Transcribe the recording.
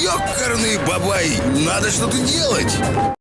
Ёкарный бабай, надо что-то делать!